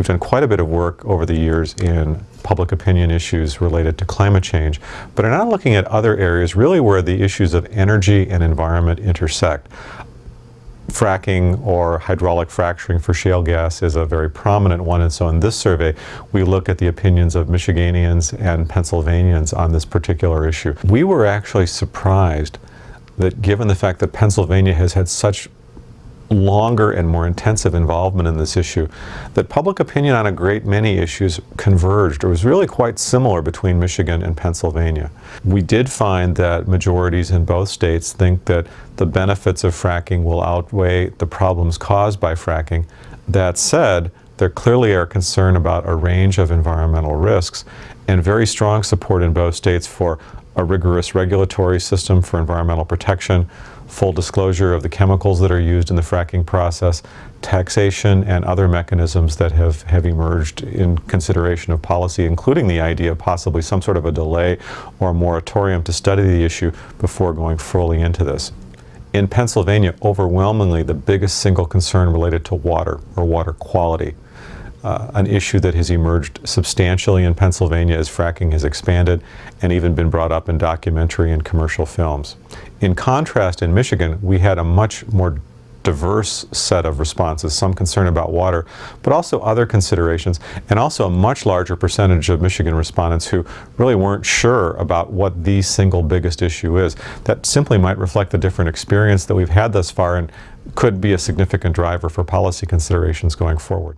We've done quite a bit of work over the years in public opinion issues related to climate change, but are now looking at other areas really where the issues of energy and environment intersect. Fracking or hydraulic fracturing for shale gas is a very prominent one, and so in this survey, we look at the opinions of Michiganians and Pennsylvanians on this particular issue. We were actually surprised that given the fact that Pennsylvania has had such longer and more intensive involvement in this issue, that public opinion on a great many issues converged or was really quite similar between Michigan and Pennsylvania. We did find that majorities in both states think that the benefits of fracking will outweigh the problems caused by fracking. That said, there clearly are concern about a range of environmental risks and very strong support in both states for a rigorous regulatory system for environmental protection, full disclosure of the chemicals that are used in the fracking process, taxation and other mechanisms that have, have emerged in consideration of policy, including the idea of possibly some sort of a delay or a moratorium to study the issue before going fully into this. In Pennsylvania, overwhelmingly the biggest single concern related to water or water quality uh, an issue that has emerged substantially in Pennsylvania as fracking has expanded and even been brought up in documentary and commercial films. In contrast, in Michigan, we had a much more diverse set of responses, some concern about water, but also other considerations, and also a much larger percentage of Michigan respondents who really weren't sure about what the single biggest issue is. That simply might reflect the different experience that we've had thus far and could be a significant driver for policy considerations going forward.